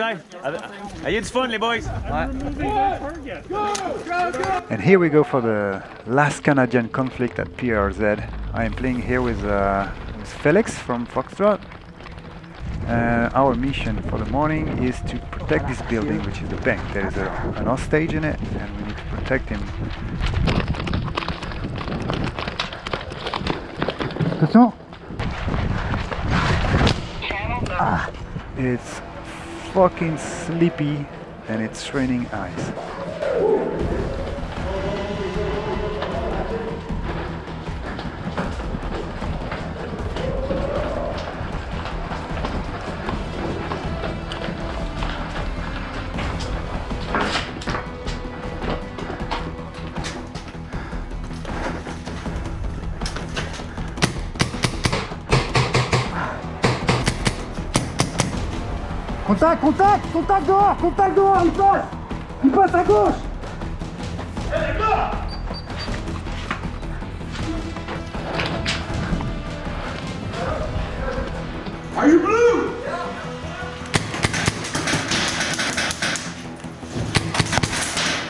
Ayez du fun, les boys. And here we go for the last Canadian conflict at PRZ. I am playing here with, uh, with Felix from Foxtrot. Uh, our mission for the morning is to protect this building, which is the bank. There is a, an hostage in it, and we need to protect him. Attention! Ah, it's fucking sleepy and it's raining ice. Contact, contact, contact dehors, contact dehors, il passe Il passe à gauche Are you blue?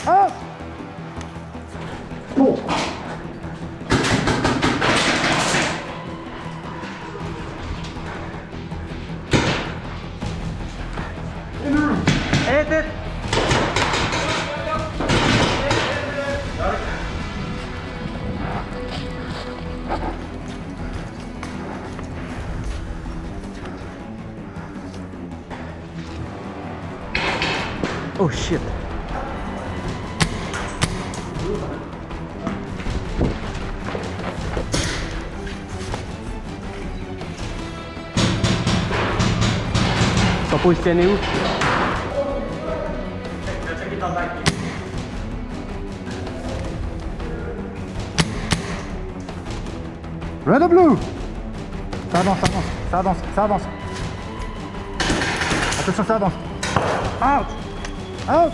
Ah Bon. Oh shit. Sont positionnés où? Red or blue? Ça avance, ça avance, ça avance, ça avance. Attention, ça avance. Out Out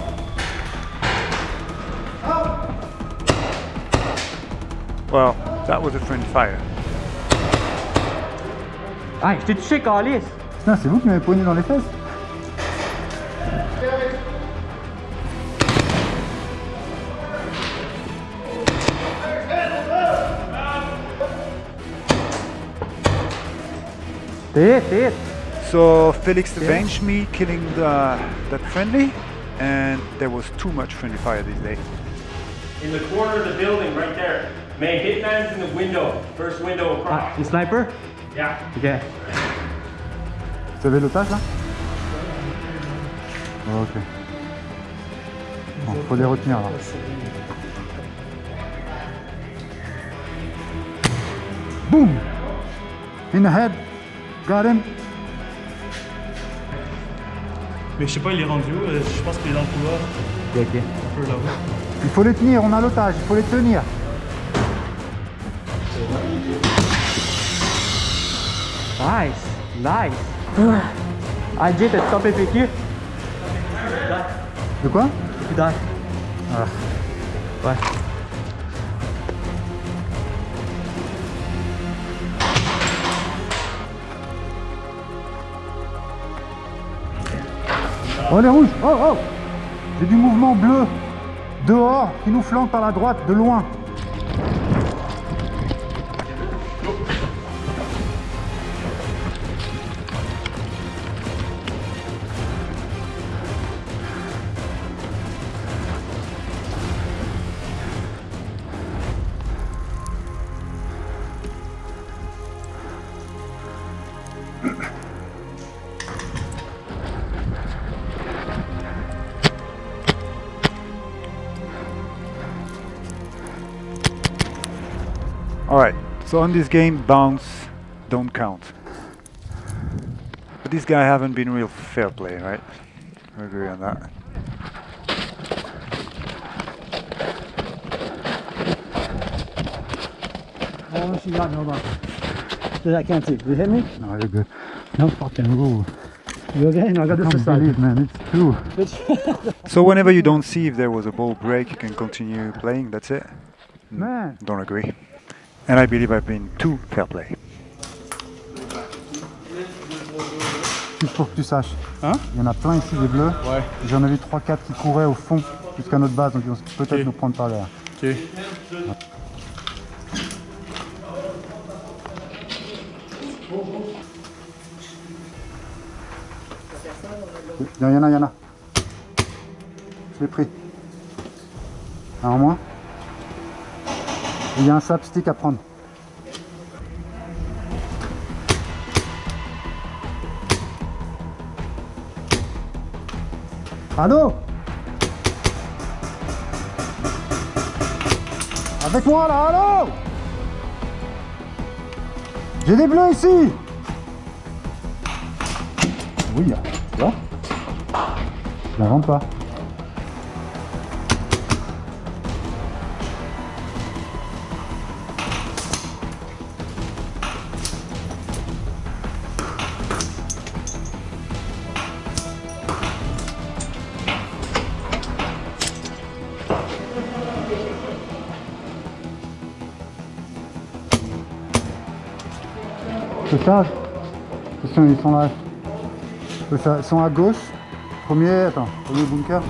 Well, that was a friendly fire. Ah, je t'ai touché, Calis! Putain, c'est vous qui m'avez poigné dans les fesses T'es hit, t'es. So Felix avenged me killing the, that friendly, and there was too much friendly fire these days. In the corner of the building, right there. Main hitman's in the window. First window Ah, across. sniper? Yeah. Ok. Vous avez l'otage là Oh, Ok. Bon, faut les retenir là. Boom In the head. Got him. Mais je sais pas, il est rendu où euh, Je pense qu'il est dans le couloir. Ok, ok. Un peu là-bas. Il faut les tenir, on a l'otage, il faut les tenir. Nice, nice. Ah, Jay, t'as stoppé PQ? De quoi? Die. Ah. Ouais. Oh les rouges Oh oh J'ai du mouvement bleu dehors qui nous flanque par la droite de loin. Alright, so on this game, bounce don't count. But this guy haven't been real fair play, right? We agree on that. Oh, she got no Dude, I can't see. Did You hit me? No, you're good. No fucking rule. You okay? No, I got this Can't beside believe, man, it's true. So whenever you don't see if there was a ball break, you can continue playing, that's it? Man. Don't agree. And I believe I've been too fair play. Juste pour que tu saches. Hein? Il y en a plein ici des bleus. Ouais. J'en ai vu 3-4 qui couraient au fond jusqu'à notre base, donc ils vont peut-être Ok. nous prendre par l'air. Ok. Il y en a, il y en a. Je l'ai pris. Un en moins. Il y a un sapstick à prendre. Allô Avec moi là, allô J'ai des bleus ici Oui, tu vois? Je n'invente pas. Ça Ils sont, là. Ils sont à gauche. Premier, attends, premier bunker.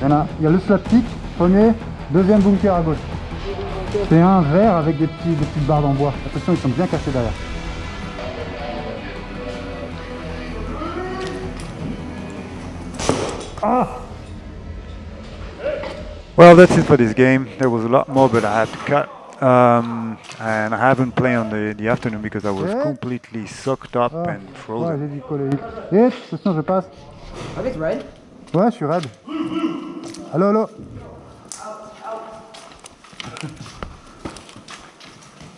Il y a, il y a le slapstick, premier, deuxième bunker à gauche. C'est un vert avec des, petits, des petites barres en bois. Attention, ils sont bien cachés derrière. Ah Well, that's it for this game. There was a lot more, but I had to cut. Um, and I haven't played on the, the afternoon because I was Yeah. completely soaked up Ah. and Ouais, frozen. j'ai dit coller vite. Et attention, je passe. Okay, it's red. Ouais, je suis raide. Allô, allô